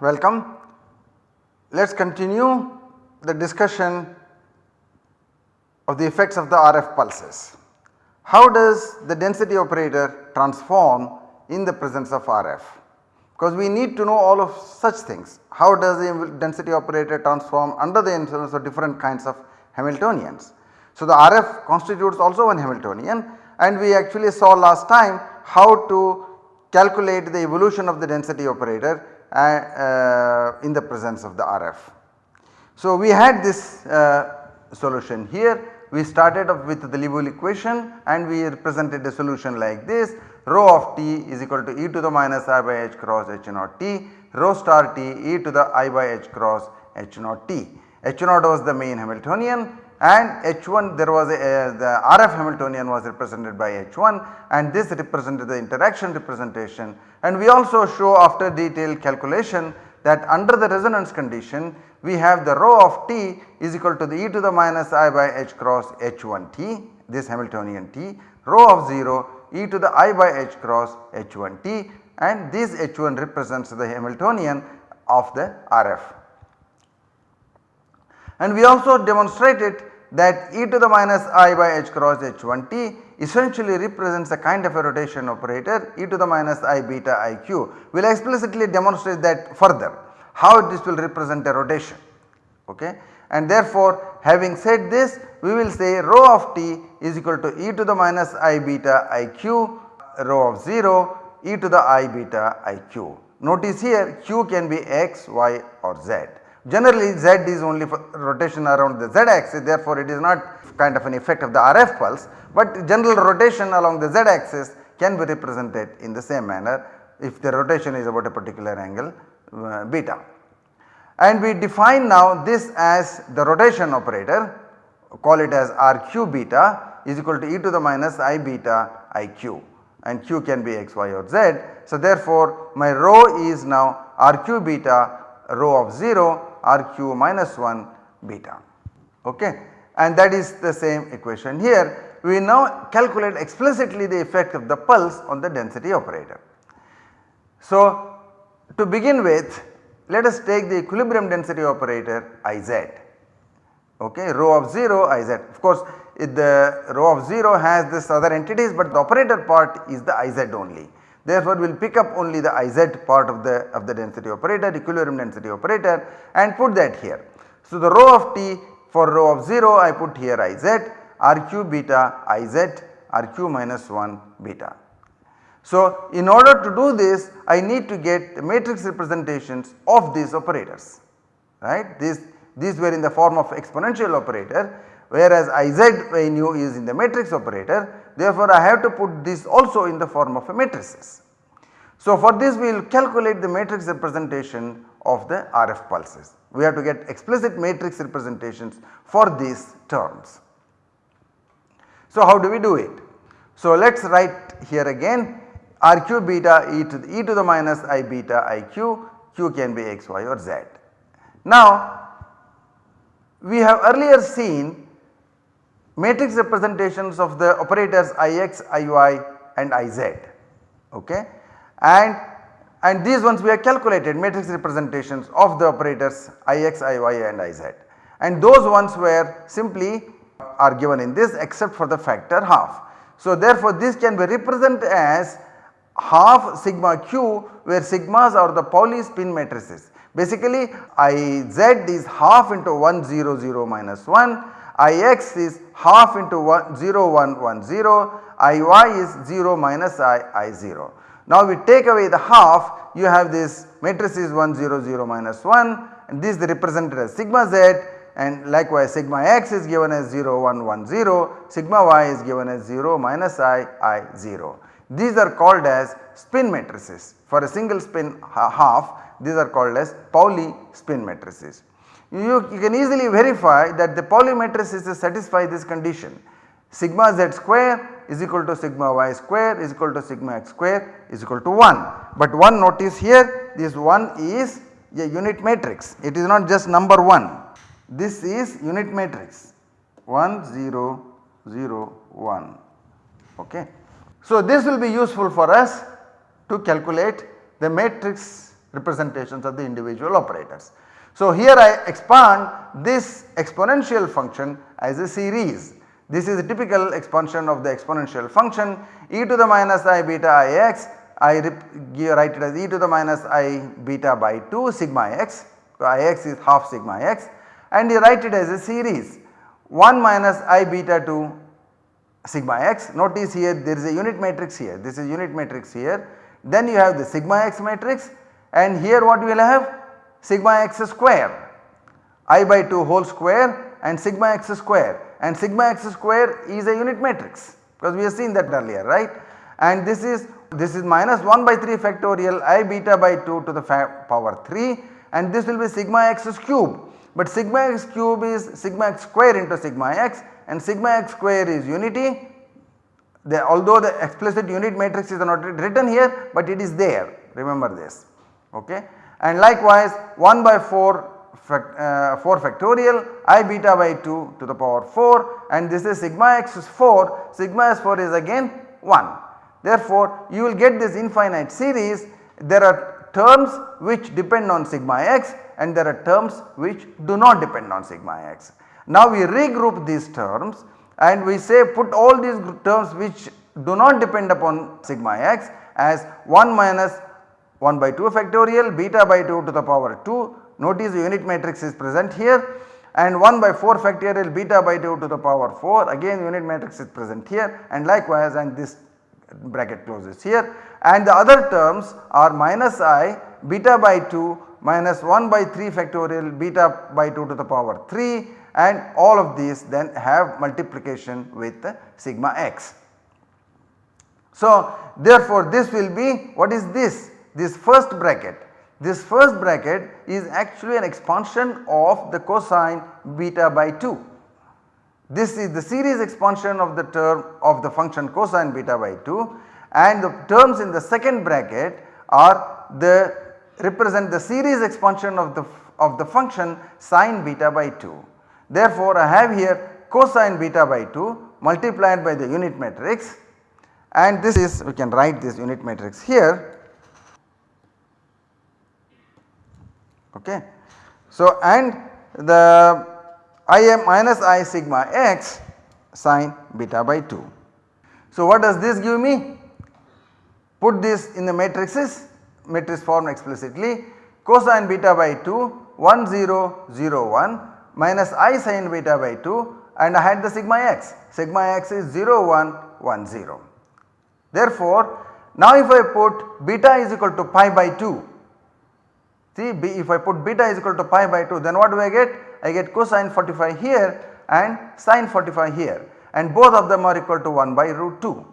Welcome. Let us continue the discussion of the effects of the RF pulses. How does the density operator transform in the presence of RF? Because we need to know all of such things. How does the density operator transform under the influence of different kinds of Hamiltonians? So, the RF constitutes also one Hamiltonian and we actually saw last time how to calculate the evolution of the density operator uh, uh, in the presence of the RF. So, we had this uh, solution here we started off with the Liouville equation and we represented a solution like this rho of t is equal to e to the minus i by h cross h naught t. Rho star t e to the i by h cross h naught t. h naught was the main Hamiltonian and h1 there was a, the RF Hamiltonian was represented by h1 and this represented the interaction representation. And we also show after detailed calculation that under the resonance condition we have the rho of t is equal to the e to the minus i by h cross h1 t this Hamiltonian t. Rho of 0 e to the i by h cross h1 t and this h1 represents the Hamiltonian of the RF and we also demonstrated that e to the minus i by h cross h1 t essentially represents a kind of a rotation operator e to the minus i beta iq. We will explicitly demonstrate that further how this will represent a rotation okay. And therefore having said this we will say rho of t is equal to e to the minus i beta iq rho of 0 e to the i beta iq. Notice here q can be x, y or z. Generally z is only for rotation around the z axis therefore it is not kind of an effect of the RF pulse but general rotation along the z axis can be represented in the same manner if the rotation is about a particular angle uh, beta. And we define now this as the rotation operator call it as RQ beta is equal to e to the minus i beta iq and q can be x, y or z. So therefore my rho is now RQ beta rho of 0 rq minus 1 beta okay and that is the same equation here. We now calculate explicitly the effect of the pulse on the density operator. So to begin with let us take the equilibrium density operator Iz okay rho of 0 Iz of course the rho of 0 has this other entities but the operator part is the Iz only. Therefore, we will pick up only the Iz part of the of the density operator equilibrium density operator and put that here. So, the rho of t for rho of 0 I put here Iz rq beta Iz rq minus 1 beta. So, in order to do this I need to get the matrix representations of these operators right these these were in the form of exponential operator whereas Iz I is in the matrix operator therefore I have to put this also in the form of a matrices. So for this we will calculate the matrix representation of the RF pulses. We have to get explicit matrix representations for these terms. So how do we do it? So let us write here again RQ beta e to the, e to the minus i beta iq, q can be x, y or z. Now we have earlier seen matrix representations of the operators Ix, Iy and Iz okay and and these ones we have calculated matrix representations of the operators Ix, Iy and Iz and those ones were simply are given in this except for the factor half. So therefore this can be represented as half sigma q where sigmas are the Pauli spin matrices. Basically Iz is half into 1 0 0 minus 1 Ix is half into 1 0 1 1 0, Iy is 0 minus I I 0. Now we take away the half you have this matrices 1 0 0 minus 1 and this is represented as sigma z and likewise sigma x is given as 0 1 1 0, sigma y is given as 0 minus i i 0. These are called as spin matrices for a single spin half these are called as Pauli spin matrices. You, you can easily verify that the Pauli matrices satisfy this condition sigma z square is equal to sigma y square is equal to sigma x square is equal to 1. But one notice here this 1 is a unit matrix it is not just number 1 this is unit matrix 1 0 0 1 ok. So this will be useful for us to calculate the matrix representations of the individual operators. So here I expand this exponential function as a series. This is a typical expansion of the exponential function e to the minus i beta i x I write it as e to the minus i beta by 2 sigma x, so i x is half sigma x and you write it as a series 1 minus i beta 2 sigma x. Notice here there is a unit matrix here, this is unit matrix here. Then you have the sigma x matrix and here what we will have? Sigma x square. I by 2 whole square and sigma x square. And sigma x square is a unit matrix because we have seen that earlier right? And this is this is minus 1 by 3 factorial i beta by 2 to the power 3 and this will be sigma x cube. But sigma x cube is sigma x square into sigma x and sigma x square is unity. The, although the explicit unit matrix is not written here but it is there. Remember this. Okay? And likewise 1 by 4 uh, 4 factorial i beta by 2 to the power 4 and this is sigma x is 4 sigma s 4 is again 1. Therefore, you will get this infinite series. There are terms which depend on sigma x and there are terms which do not depend on sigma x. Now we regroup these terms and we say put all these terms which do not depend upon sigma x as 1 minus 1 by 2 factorial beta by 2 to the power 2 notice the unit matrix is present here and 1 by 4 factorial beta by 2 to the power 4 again unit matrix is present here and likewise and this bracket closes here. And the other terms are minus i beta by 2 minus 1 by 3 factorial beta by 2 to the power 3 and all of these then have multiplication with sigma x. So therefore this will be what is this? This first bracket. This first bracket is actually an expansion of the cosine beta by 2. This is the series expansion of the term of the function cosine beta by 2 and the terms in the second bracket are the represent the series expansion of the of the function sine beta by 2. Therefore, I have here cosine beta by 2 multiplied by the unit matrix and this is we can write this unit matrix here. Okay. So, and the I am minus i sigma x sine beta by 2. So, what does this give me? Put this in the matrices matrix form explicitly cosine beta by 2 1 0 0 1 minus i sin beta by 2 and I had the sigma x, sigma x is 0 1 1 0. Therefore, now if I put beta is equal to pi by 2, see if I put beta is equal to pi by 2 then what do I get? I get cosine 45 here and sine 45 here and both of them are equal to 1 by root 2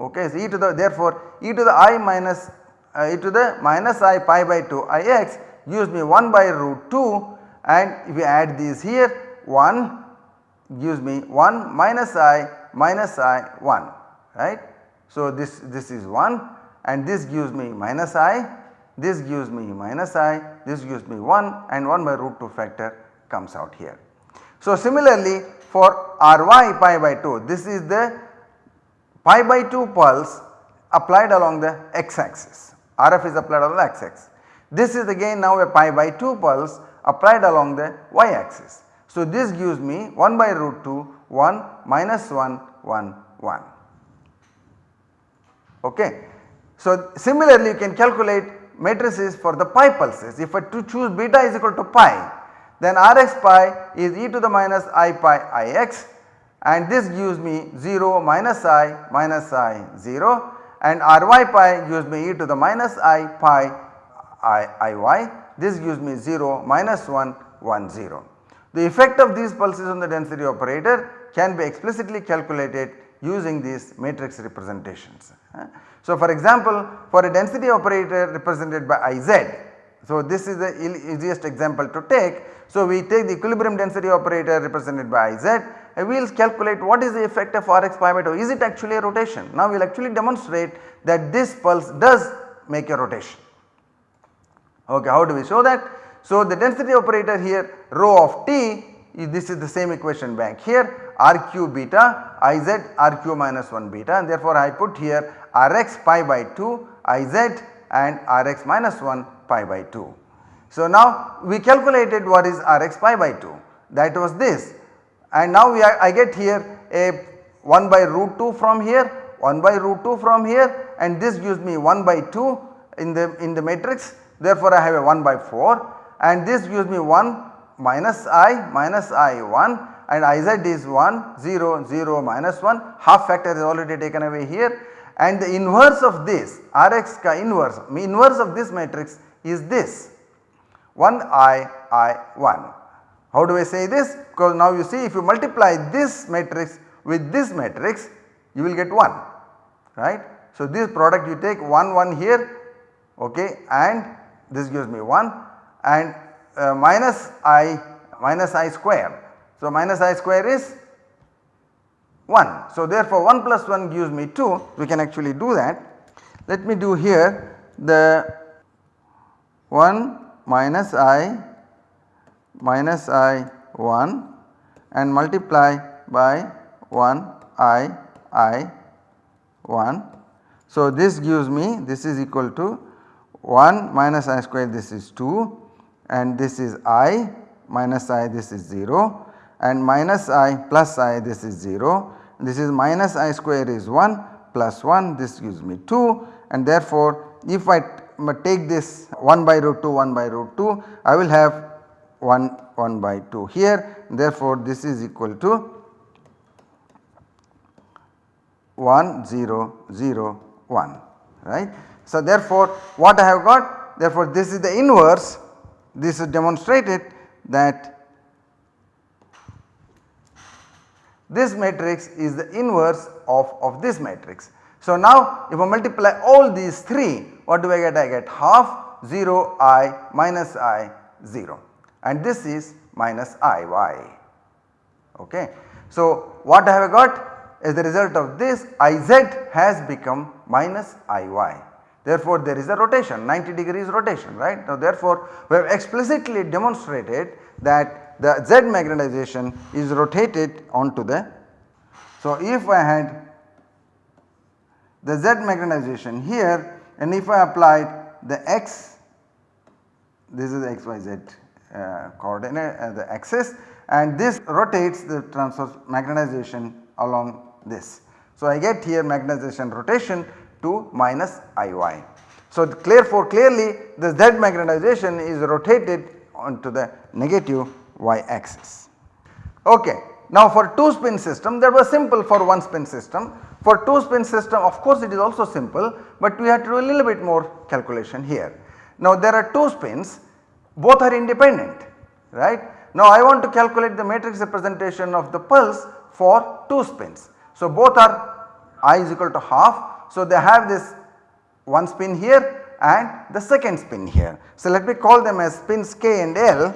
okay. So, e to the therefore e to the i minus Uh, e to the minus i pi by 2 i x gives me 1 by root 2 and if we add these here 1 gives me 1 minus i minus i 1 right. So this, this is 1 and this gives me minus i, this gives me minus i, this gives me 1 and 1 by root 2 factor comes out here. So similarly for ry pi by 2 this is the pi by 2 pulse applied along the x axis, RF is applied along the x axis. This is again now a pi by 2 pulse applied along the y axis. So, this gives me 1 by root 2 1 minus 1 1 1 ok. So, similarly you can calculate matrices for the pi pulses if I to choose beta is equal to pi then Rx pi is e to the minus i pi ix and this gives me 0 minus i minus i 0 and Ry pi gives me e to the minus i pi i iy this gives me 0 minus 1 1 0. The effect of these pulses on the density operator can be explicitly calculated using these matrix representations. So for example for a density operator represented by Iz So, this is the easiest example to take. So, we take the equilibrium density operator represented by Iz and we will calculate what is the effect of Rx pi by 2 is it actually a rotation. Now, we will actually demonstrate that this pulse does make a rotation. Okay, how do we show that? So, the density operator here rho of t this is the same equation back here rq beta Iz rq minus 1 beta and therefore I put here rx pi by 2 Iz and rx minus 1 pi by 2. So, now we calculated what is rx pi by 2 that was this. And now we are, I get here a 1 by root 2 from here 1 by root 2 from here and this gives me 1 by 2 in the in the matrix. Therefore I have a 1 by 4 and this gives me 1 minus i minus i 1 and iz is 1 0 0 minus 1 half factor is already taken away here and the inverse of this Rx ka inverse inverse of this matrix is this 1 i i 1. How do I say this? Because now you see if you multiply this matrix with this matrix you will get 1 right. So this product you take 1 1 here okay and this gives me 1 and uh, minus i minus i square. So minus i square is 1. So therefore 1 plus 1 gives me 2 we can actually do that. Let me do here the 1 minus i minus i 1 and multiply by 1 i i 1. So this gives me this is equal to 1 minus i square this is 2 and this is i minus i this is 0 and minus i plus i this is 0 this is minus i square is 1 plus 1 this gives me 2 and therefore if I take this 1 by root 2 1 by root 2 I will have 1 1 by 2 here. Therefore this is equal to 1 0 0 1 right. So therefore what I have got? Therefore this is the inverse. This is demonstrated that this matrix is the inverse of, of this matrix. So now if I multiply all these 3 what do I get? I get half 0 i minus i 0 and this is minus i y okay. So what I have got as a result of this Iz has become minus Iy. Therefore, there is a rotation 90 degrees rotation right. Now therefore, we have explicitly demonstrated that the Z magnetization is rotated onto the. So if I had the Z magnetization here and if I applied the x this is the xyz uh, coordinate uh, the axis and this rotates the transverse magnetization along this. So I get here magnetization rotation to minus Iy. So clear for clearly the Z magnetization is rotated onto the negative y axis. Okay. Now for 2 spin system that was simple for 1 spin system. For 2 spin system of course it is also simple but we have to do a little bit more calculation here. Now there are 2 spins both are independent right. Now I want to calculate the matrix representation of the pulse for 2 spins. So both are i is equal to half. So they have this one spin here and the second spin here. So let me call them as spins k and l.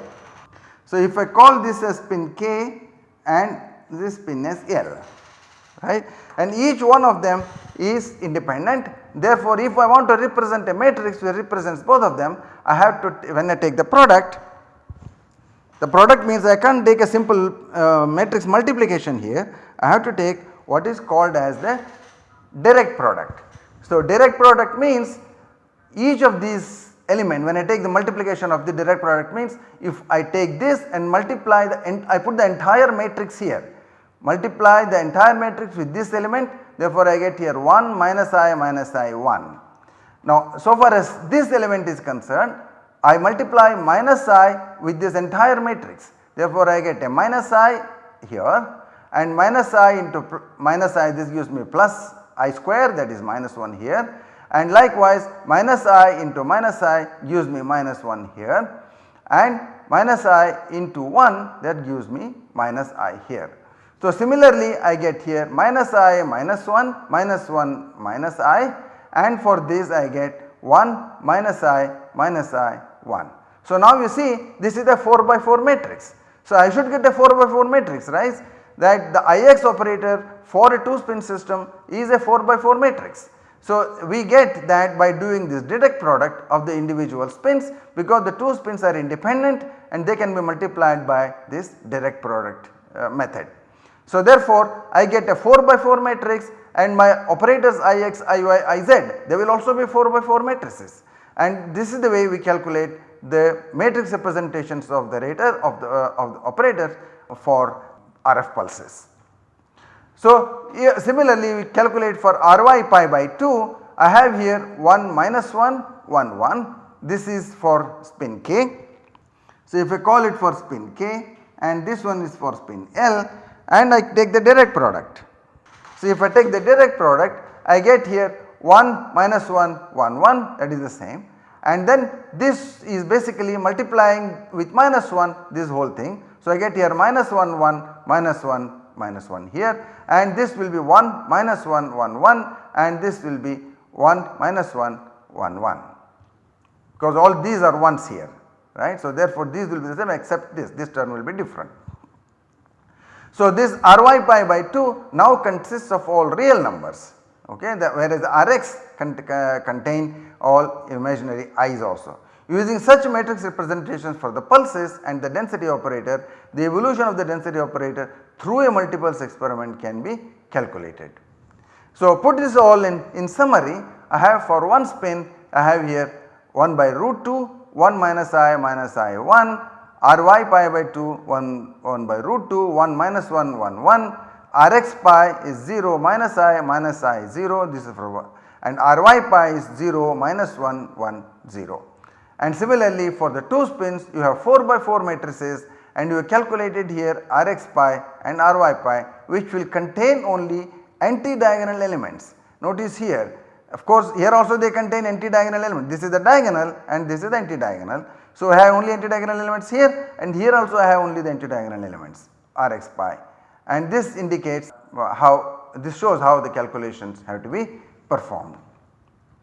So if I call this as spin k and this spin as l right and each one of them is independent. Therefore if I want to represent a matrix which represents both of them I have to when I take the product the product means I can't take a simple uh, matrix multiplication here I have to take what is called as the direct product. So direct product means each of these element. When I take the multiplication of the direct product means if I take this and multiply the I put the entire matrix here. Multiply the entire matrix with this element therefore I get here 1 minus i minus i 1. Now so far as this element is concerned I multiply minus i with this entire matrix. Therefore I get a minus i here and minus i into minus i this gives me plus i square that is minus 1 here and likewise minus i into minus i gives me minus 1 here and minus i into 1 that gives me minus i here. So similarly I get here minus i minus 1 minus 1 minus i and for this I get 1 minus i minus i 1. So now you see this is a 4 by 4 matrix. So I should get a 4 by 4 matrix right that the Ix operator for a 2 spin system is a 4 by 4 matrix. So we get that by doing this direct product of the individual spins because the 2 spins are independent and they can be multiplied by this direct product uh, method. So therefore I get a 4 by 4 matrix and my operators Ix, Iy, Iz they will also be 4 by 4 matrices and this is the way we calculate the matrix representations of the rater of the, uh, of the operator for RF pulses. So similarly we calculate for Ry pi by 2 I have here 1 minus 1 1 1 this is for spin k. So if I call it for spin k and this one is for spin L and I take the direct product. So if I take the direct product I get here 1 minus 1 1 1 that is the same and then this is basically multiplying with minus 1 this whole thing. So I get here minus 1 1 minus 1 minus 1 here and this will be 1 minus 1 1 1 and this will be 1 minus 1 1 1 because all these are ones here right. So therefore these will be the same except this, this term will be different. So this Ry pi by 2 now consists of all real numbers okay the, whereas Rx uh, contain all imaginary i's also. Using such matrix representations for the pulses and the density operator the evolution of the density operator through a multipulse experiment can be calculated. So put this all in, in summary I have for one spin I have here 1 by root 2 1 minus i minus i 1 ry pi by 2 1, 1 by root 2 1 minus 1 1 1 rx pi is 0 minus i minus i 0 this is for 1 and ry pi is 0 minus 1 1 0. And similarly for the 2 spins you have 4 by 4 matrices and you have calculated here rx pi and ry pi which will contain only anti-diagonal elements. Notice here of course here also they contain anti-diagonal element this is the diagonal and this is the anti-diagonal. So I have only anti-diagonal elements here and here also I have only the anti-diagonal elements Rx pi and this indicates how this shows how the calculations have to be performed.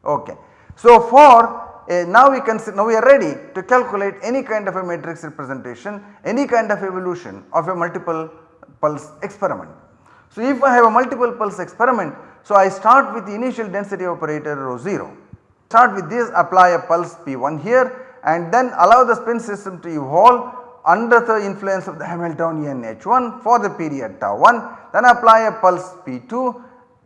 Okay. So for uh, now we can now we are ready to calculate any kind of a matrix representation any kind of evolution of a multiple pulse experiment. So if I have a multiple pulse experiment so I start with the initial density operator rho 0. Start with this apply a pulse P1 here and then allow the spin system to evolve under the influence of the Hamiltonian H1 for the period tau 1 then apply a pulse P2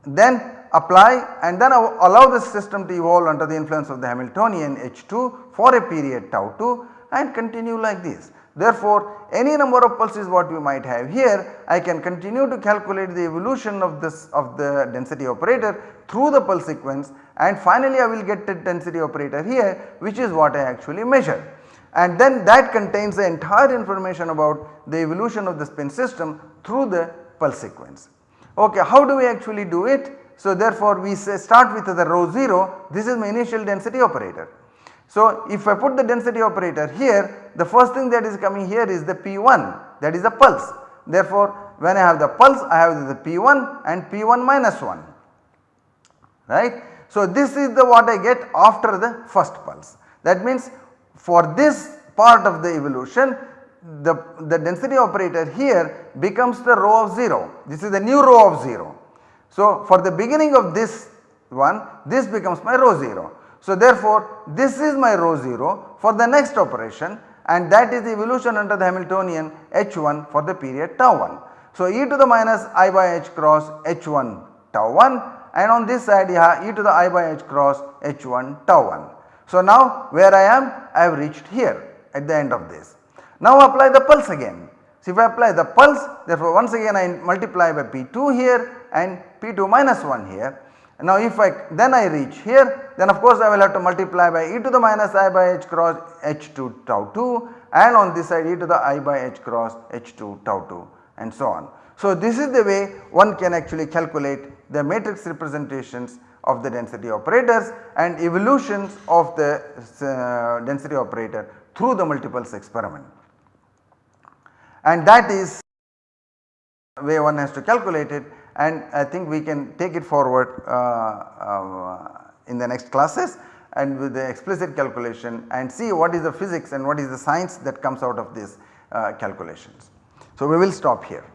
then apply and then allow the system to evolve under the influence of the Hamiltonian H2 for a period tau 2 and continue like this. Therefore, any number of pulses what we might have here I can continue to calculate the evolution of this of the density operator through the pulse sequence and finally I will get the density operator here which is what I actually measure and then that contains the entire information about the evolution of the spin system through the pulse sequence. Okay, how do we actually do it? So therefore we say start with the rho 0 this is my initial density operator. So if I put the density operator here the first thing that is coming here is the P1 that is a pulse. Therefore when I have the pulse I have the P1 and P1 minus 1 right. So this is the what I get after the first pulse that means for this part of the evolution the, the density operator here becomes the rho of 0 this is the new rho of 0. So for the beginning of this one this becomes my rho 0 so therefore this is my rho 0 for the next operation and that is the evolution under the Hamiltonian h1 for the period tau 1. So e to the minus i by h cross h1 tau 1 and on this side you have e to the i by h cross h1 tau 1. So now where I am I have reached here at the end of this. Now apply the pulse again. So if I apply the pulse therefore once again I multiply by P2 here and P2 minus 1 here now if I then I reach here then of course I will have to multiply by e to the minus i by h cross h2 tau 2 and on this side e to the i by h cross h2 tau 2 and so on. So this is the way one can actually calculate the matrix representations of the density operators and evolutions of the uh, density operator through the multipulse experiment. And that is way one has to calculate it and I think we can take it forward uh, uh, in the next classes and with the explicit calculation and see what is the physics and what is the science that comes out of these uh, calculations. So we will stop here.